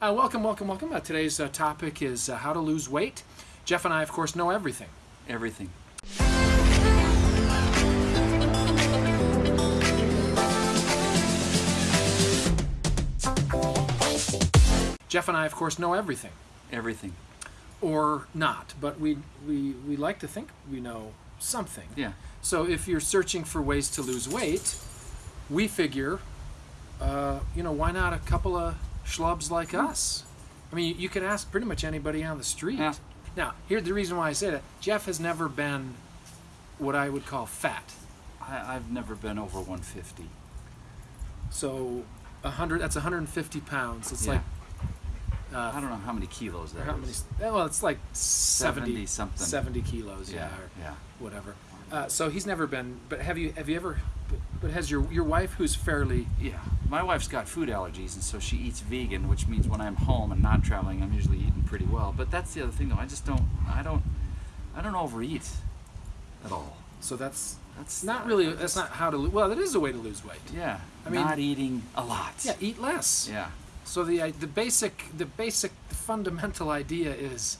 Uh, welcome, welcome, welcome. Uh, today's uh, topic is uh, how to lose weight. Jeff and I, of course, know everything. Everything. Jeff and I, of course, know everything, Everything. or not, but we we we like to think we know something. Yeah. So if you're searching for ways to lose weight, we figure, uh, you know, why not a couple of schlubs like us? I mean, you could ask pretty much anybody on the street. Yeah. Now, here's the reason why I say that. Jeff has never been what I would call fat. I, I've never been over 150. So, hundred. That's 150 pounds. It's Yeah. like I uh, don't know how many kilos that how many? Well, it's like 70, 70 something. 70 kilos. Yeah. Yeah. or Yeah. whatever. Uh, so he's never been. But have you? Have you ever? But has your your wife, who's fairly Yeah. My wife's got food allergies, and so she eats vegan, which means when I'm home and not traveling, I'm usually eating pretty well. But that's the other thing, though. I just don't. I don't. I don't overeat at all. So that's That's not really. I That's not how to. Well, that is a way to lose weight. Yeah. I mean- not eating a lot. Yeah, eat less. Yeah. So the the basic the basic fundamental idea is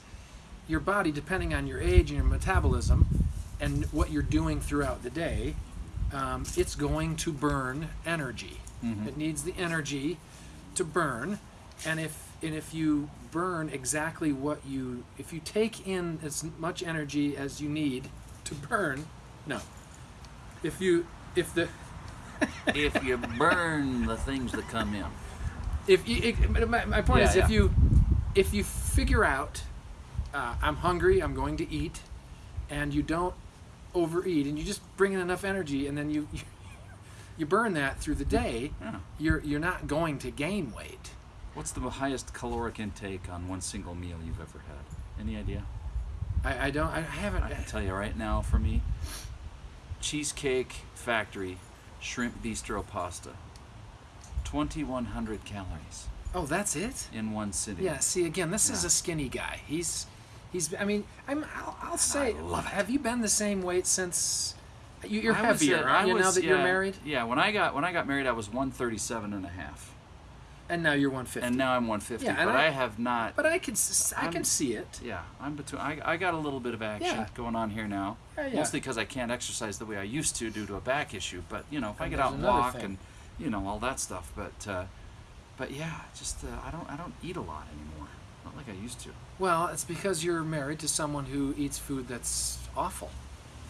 your body, depending on your age and your metabolism, and what you're doing throughout the day, um, it's going to burn energy. Mhm. It needs the energy to burn, and if and if you burn exactly what you if you take in as much energy as you need to burn, no. If you if the if you burn the things that come in. if you, it, my, my point Yeah, is if you if you figure out uh, i'm hungry i'm going to eat and you don't overeat and you just bring in enough energy and then you you, you burn that through the day Yeah. you're you're not going to gain weight What's the highest caloric intake on one single meal you've ever had? Any idea? i, I don't i haven't I can tell you right now for me Cheesecake Factory shrimp bistro pasta. 2100 calories oh that's it in one sitting. yeah see again this is a skinny guy he's he's i mean i'm i'll, I'll say love it. have you been the same weight since you, you're I heavier I you now was- that you're married Yeah, when I got when I got married I was 137 and a half. and now you're 150 And now I'm 150, Yeah, but I- I, have not But I can I can I'm- see it. yeah, I'm between I, I got a little bit of action Yeah. going on here now. Yeah, yeah. Mostly because I can't exercise the way I used to due to a back issue. But you know, if I get out and walk thing. and you know all that stuff, but uh, but yeah, just uh, I don't I don't eat a lot anymore. Not like I used to. Well, it's because you're married to someone who eats food that's awful.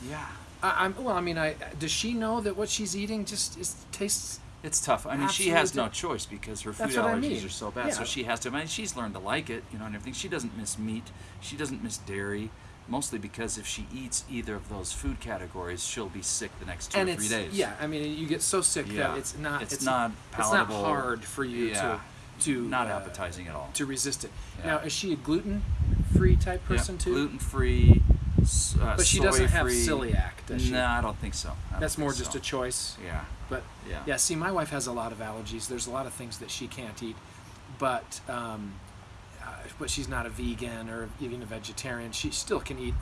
Yeah, I, I'm well. I mean, I does she know that what she's eating just is, tastes? it's tough. I mean, she has no choice because her food what I allergies mean. are so bad. So she has to. I mean, she's learned to like it, you know, and everything. She doesn't miss meat. She doesn't miss dairy. Mostly because if she eats either of those food categories, she'll be sick the next two and or three days. yeah. I mean, you get so sick Yeah. that it's not. It's not palatable. It's not hard for you Yeah. to to not uh, appetizing at all. to resist it. Yeah. Now, is she a gluten-free type person too? Gluten free. Uh, but she doesn't have soy-free. celiac, does she? No, I don't think so. Don't That's think more just a choice. Yeah. But Yeah. Yeah, see, my wife has a lot of allergies. There's a lot of things that she can't eat, but um, uh, but she's not a vegan or even a vegetarian. She still can eat,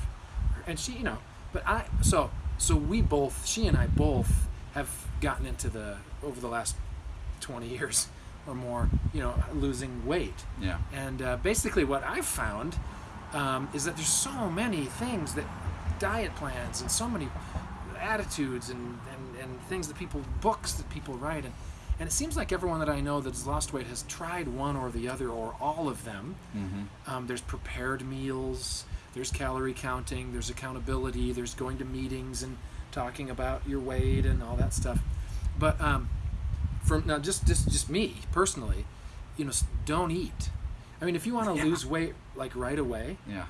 and she, you know. But I, so so we both, she and I both have gotten into the over the last twenty years or more, you know, losing weight. Yeah. And uh, basically, what I've found um, is that there's so many things that diet plans and so many attitudes and, and, and things that people, books that people write. And, and it seems like everyone that I know that's lost weight has tried one or the other or all of them. Mm-hmm. Um, there's prepared meals, there's calorie counting, there's accountability, there's going to meetings and talking about your weight and all that stuff. But um, from now, just just just me personally, you know, don't eat. I mean, if you want to Yeah. lose weight like right away, Yeah.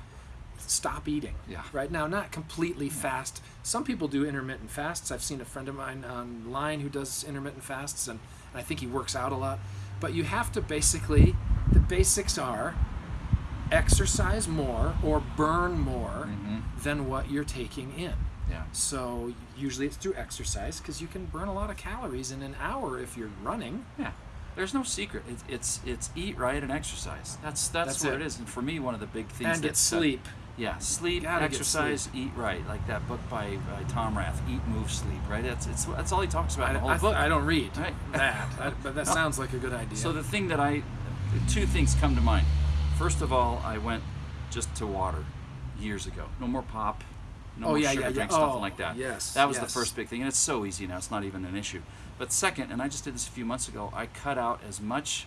stop eating. Yeah. Right now, not completely fast. Some people do intermittent fasts. I've seen a friend of mine online who does intermittent fasts, and I think he works out a lot. But you have to basically, the basics are exercise more or burn more Mhm. than what you're taking in. Yeah. So usually it's through exercise because you can burn a lot of calories in an hour if you're running. Yeah. There's no secret. It's it's, it's eat right and exercise. That's that's, That's what it. it is. And for me, one of the big things and get uh, sleep. Yeah, sleep, exercise, eat right. Like that book by, by Tom Rath, Eat, Move, Sleep. Right. That's it's that's all he talks about I, in the whole I, book. I don't read Right. that, I- but that No. sounds like a good idea. So the thing that I two things come to mind. First of all, I went just to water years ago. No more pop. No Oh, more yeah, sugar yeah, yeah. drinks, Oh, like that. yes, That was yes. the first big thing, and it's so easy now. It's not even an issue. But second, and I just did this a few months ago. I cut out as much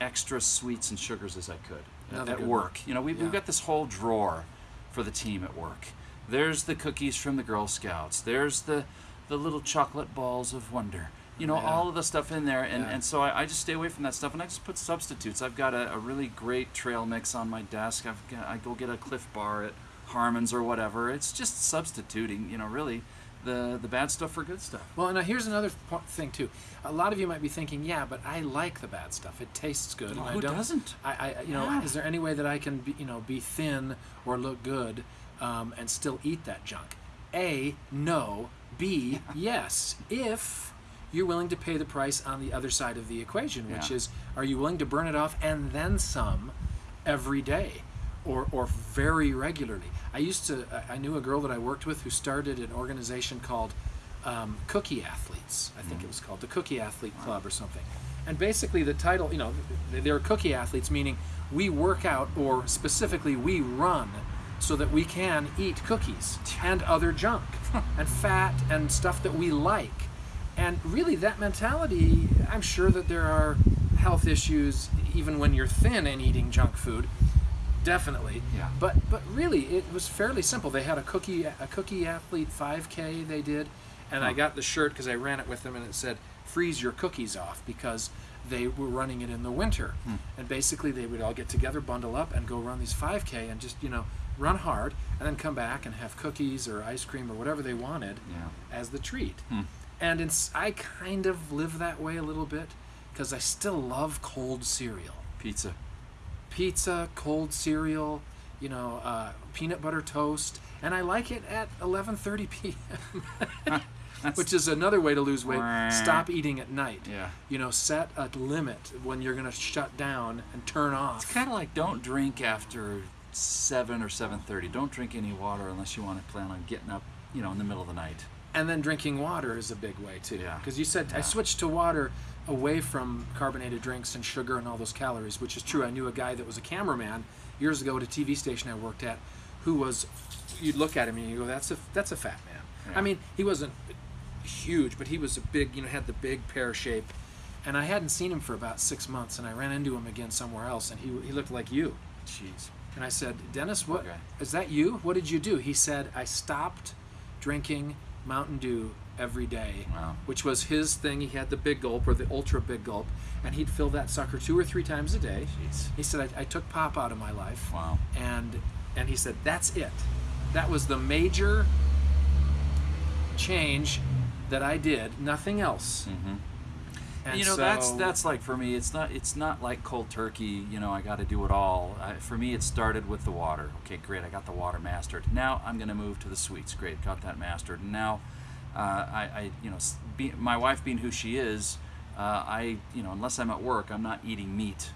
extra sweets and sugars as I could at- Another at work. one. You know, we, Yeah. we've got this whole drawer for the team at work. There's the cookies from the Girl Scouts. There's the the little chocolate balls of wonder. You know, Yeah. all of the stuff in there, and, and so I, I just stay away from that stuff, and I just put substitutes. I've got a, a really great trail mix on my desk. I've got, I go get a Clif Bar at Harmon's or whatever. It's just substituting, you know, really the the bad stuff for good stuff. Well, now here's another thing too. A lot of you might be thinking, yeah, but I like the bad stuff. It tastes good. Well, and I who don't, doesn't? I, I, you know, Yeah. is there any way that I can, be, you know, be thin or look good um, and still eat that junk? A, no. B, yes. If you're willing to pay the price on the other side of the equation, which Yeah. is, are you willing to burn it off and then some every day? Or, or very regularly. I used to, I- knew a girl that I worked with who started an organization called um, Cookie Athletes. I think it was called the Cookie Athlete Club or something. And basically, the title, you know, they're cookie athletes, meaning we work out or specifically we run so that we can eat cookies and other junk and fat and stuff that we like. And really, that mentality, I'm sure that there are health issues even when you're thin and eating junk food. Definitely. Yeah. But but really, it was fairly simple. They had a cookie a cookie athlete 5K they did, and I got the shirt because I ran it with them, and it said "Freeze your cookies off" because they were running it in the winter, Hmm. and basically they would all get together, bundle up, and go run these 5K and just you know run hard, and then come back and have cookies or ice cream or whatever they wanted Yeah. as the treat. Hmm. And it's, I kind of live that way a little bit because I still love cold cereal Pizza. Pizza, cold cereal, you know, uh, peanut butter toast, and I like it at 11:30 p.m. Which is another way to lose weight. Stop eating at night. Yeah. You know, set a limit when you're going to shut down and turn off. It's kind of like don't drink after seven or seven thirty. Don't drink any water unless you want to plan on getting up, you know, in the middle of the night. and then drinking water is a big way too. Yeah. Because you said I switched to water away from carbonated drinks and sugar and all those calories, which is true. I knew a guy that was a cameraman years ago at a TV station I worked at, who was. You'd look at him and you go, "That's a that's a fat man." Yeah. I mean, he wasn't huge, but he was a big. You know, had the big pear shape. And I hadn't seen him for about six months, and I ran into him again somewhere else, and he, he looked like you. Jeez. And I said, Dennis, what Okay. is that you? What did you do? He said, I stopped drinking Mountain Dew every day, Wow. which was his thing. He had the big gulp or the ultra big gulp, and he'd fill that sucker two or three times a day. Jeez. He said, I, I took pop out of my life, Wow. and and he said, that's it. That was the major change that I did. Nothing else. Mm-hmm. And you know that's so- that's like for me it's not it's not like cold turkey you know i got to do it all. I, for me it started with the water. Okay great i got the water mastered. Now i'm going to move to the sweets. Great got that mastered. And now uh, I, I you know be, my wife being who she is uh, i you know unless i'm at work i'm not eating meat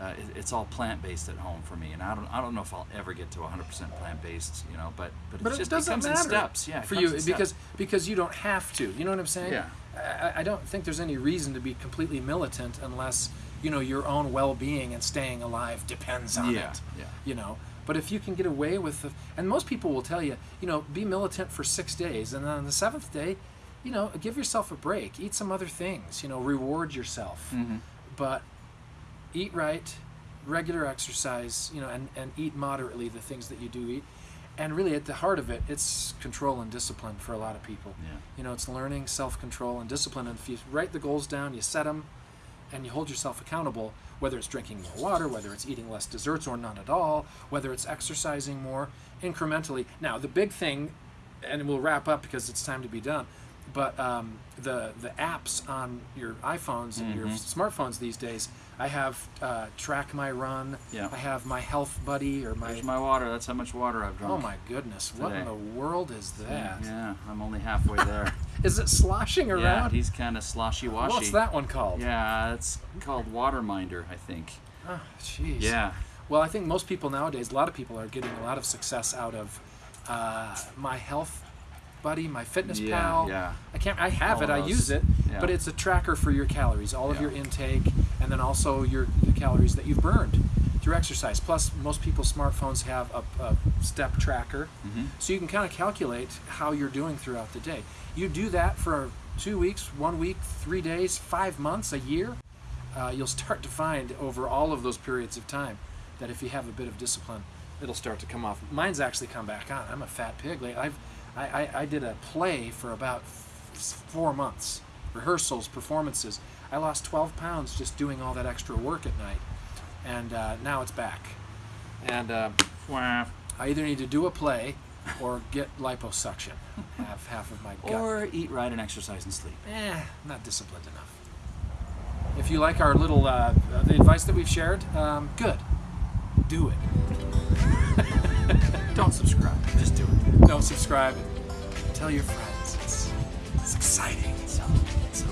uh, it, it's all plant-based at home for me and i don't i don't know if i'll ever get to 100% plant-based you know but but, it's But just it doesn't comes matter in steps yeah for you because steps. because you don't have to. You know what I'm saying? Yeah. I, I don't think there's any reason to be completely militant unless you know your own well-being and staying alive depends on Yeah, it. yeah. You know. But if you can get away with the, and most people will tell you, you know, be militant for six days, and then on the seventh day, you know, give yourself a break, eat some other things, you know, reward yourself, Mhm. but eat right, regular exercise, you know, and, and eat moderately the things that you do eat. And really, at the heart of it, it's control and discipline for a lot of people. Yeah. You know, it's learning self control and discipline. And if you write the goals down, you set them, and you hold yourself accountable, whether it's drinking more water, whether it's eating less desserts or none at all, whether it's exercising more incrementally. Now, the big thing, and we'll wrap up because it's time to be done. But um, the the apps on your iPhones and your Mhm. smartphones these days, I have uh, Track My Run. Yeah. I have My Health Buddy or my. There's my water. That's how much water I've drunk. oh my goodness! What in the world is that? Yeah, I'm only halfway there. is it sloshing yeah, around? he's kind of sloshy washy. What's that one called? Yeah, it's called Waterminder, I think. Oh, jeez. Yeah. Well, I think most people nowadays, a lot of people are getting a lot of success out of uh, my health buddy, my fitness Yeah, pal. yeah. I can't. I have All it. I use it. Yeah. but it's a tracker for your calories, all of your intake, and then also your the calories that you've burned through exercise. Plus, most people's smartphones have a, a step tracker, Mhm. so you can kind of calculate how you're doing throughout the day. You do that for two weeks, one week, three days, five months, a year. Uh, you'll start to find over all of those periods of time that if you have a bit of discipline, it'll start to come off. Mine's actually come back on. I'm a fat pig. Like I've, I, I, I did a play for about f- four months, rehearsals, performances. I lost 12 pounds just doing all that extra work at night, and uh, now it's back. And uh, Wah. I either need to do a play or get liposuction. have half of my gut. Or eat right and exercise and sleep. eh, not disciplined enough. If you like our little uh, uh, the advice that we've shared, um, good. Do it. Don't subscribe. Just do it. Don't subscribe. Tell your friends. It's, it's exciting. So, uh, so